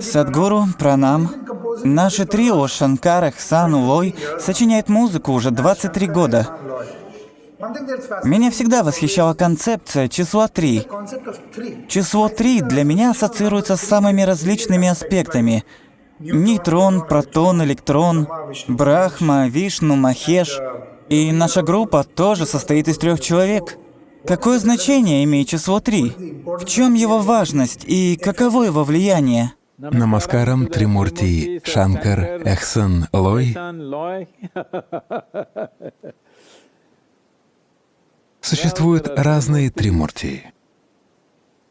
Садгуру, Пранам. Наше трио Шанкар, Эхсан, Лой сочиняет музыку уже 23 года. Меня всегда восхищала концепция числа 3. Число 3 для меня ассоциируется с самыми различными аспектами. Нейтрон, протон, электрон, Брахма, Вишну, Махеш. И наша группа тоже состоит из трех человек. Какое значение имеет число 3? В чем его важность и каково его влияние? Намаскарам Тримурти Шанкар Эхсан Лой Существуют разные Тримурти.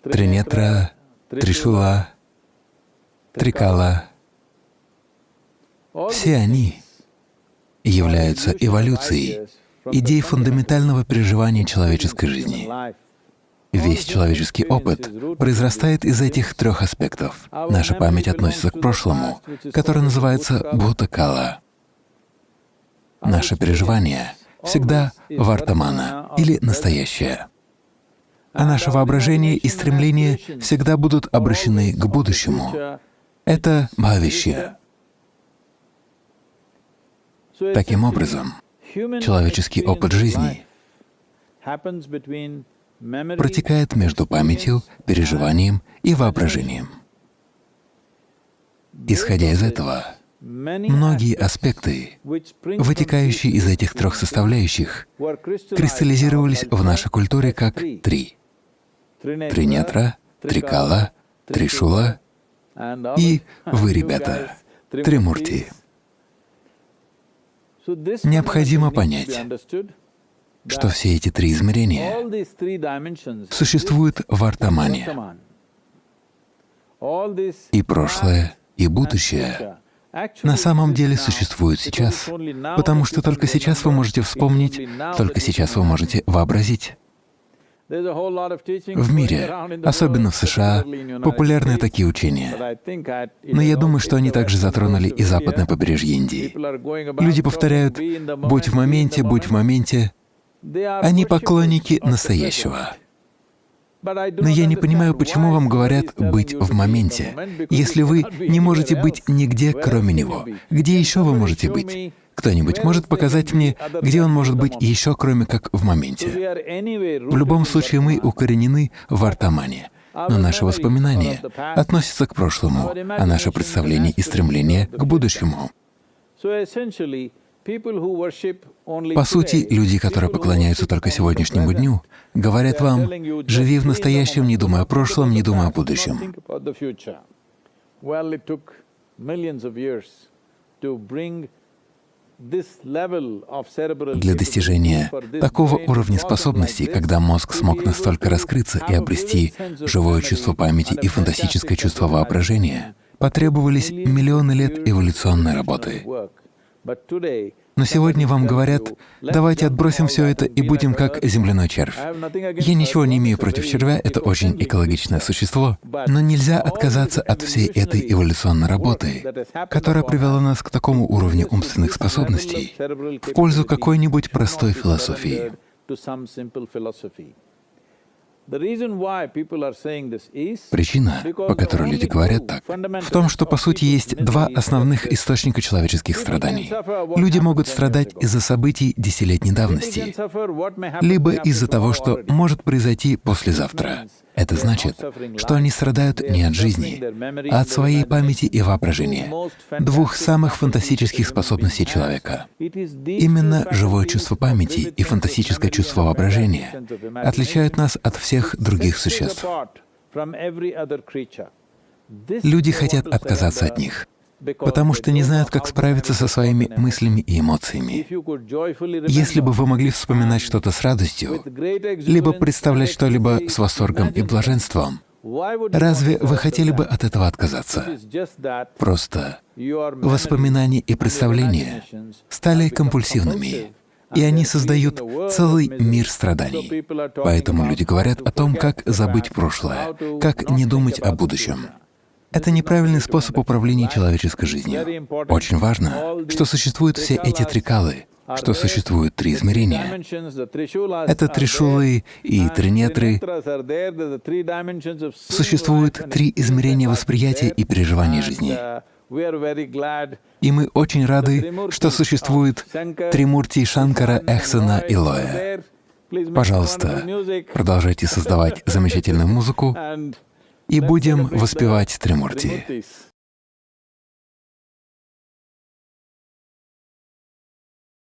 Тринетра, Тришула, Трикала. Все они являются эволюцией идей фундаментального переживания человеческой жизни. Весь человеческий опыт произрастает из этих трех аспектов. Наша память относится к прошлому, которое называется Бхутакала. Наше переживание всегда вартамана или настоящее. А наше воображение и стремления всегда будут обращены к будущему. Это бхавишья. Таким образом, человеческий опыт жизни протекает между памятью, переживанием и воображением. Исходя из этого, многие аспекты, вытекающие из этих трех составляющих, кристаллизировались в нашей культуре как три — тринетра, трикала, тришула и вы, ребята, тримурти. Необходимо понять, что все эти три измерения существуют в Артамане. И прошлое, и будущее на самом деле существуют сейчас, потому что только сейчас вы можете вспомнить, только сейчас вы можете вообразить. В мире, особенно в США, популярны такие учения. Но я думаю, что они также затронули и западное побережье Индии. Люди повторяют «будь в моменте, будь в моменте». Они поклонники настоящего. Но я не понимаю, почему вам говорят «быть в моменте», если вы не можете быть нигде, кроме него. Где еще вы можете быть? Кто-нибудь может показать мне, где он может быть еще, кроме как в моменте? В любом случае мы укоренены в Артамане, но наши воспоминания относятся к прошлому, а наше представление и стремление — к будущему. По сути, люди, которые поклоняются только сегодняшнему дню, говорят вам, живи в настоящем, не думая о прошлом, не думая о будущем. Для достижения такого уровня способностей, когда мозг смог настолько раскрыться и обрести живое чувство памяти и фантастическое чувство воображения, потребовались миллионы лет эволюционной работы. Но сегодня вам говорят, давайте отбросим все это и будем как земляной червь. Я ничего не имею против червя, это очень экологичное существо, но нельзя отказаться от всей этой эволюционной работы, которая привела нас к такому уровню умственных способностей в пользу какой-нибудь простой философии. Причина, по которой люди говорят так, в том, что по сути есть два основных источника человеческих страданий. Люди могут страдать из-за событий десятилетней давности, либо из-за того, что может произойти послезавтра. Это значит, что они страдают не от жизни, а от своей памяти и воображения, двух самых фантастических способностей человека. Именно живое чувство памяти и фантастическое чувство воображения отличают нас от всех других существ. Люди хотят отказаться от них потому что не знают, как справиться со своими мыслями и эмоциями. Если бы вы могли вспоминать что-то с радостью, либо представлять что-либо с восторгом и блаженством, разве вы хотели бы от этого отказаться? Просто воспоминания и представления стали компульсивными, и они создают целый мир страданий. Поэтому люди говорят о том, как забыть прошлое, как не думать о будущем. Это неправильный способ управления человеческой жизнью. Очень важно, что существуют все эти трикалы, что существует три измерения. Это тришулы и тринетры. Существует три измерения восприятия и переживания жизни. И мы очень рады, что существует Тримурти Шанкара, Эхсана и Лоя. Пожалуйста, продолжайте создавать замечательную музыку и будем воспевать Тримурти.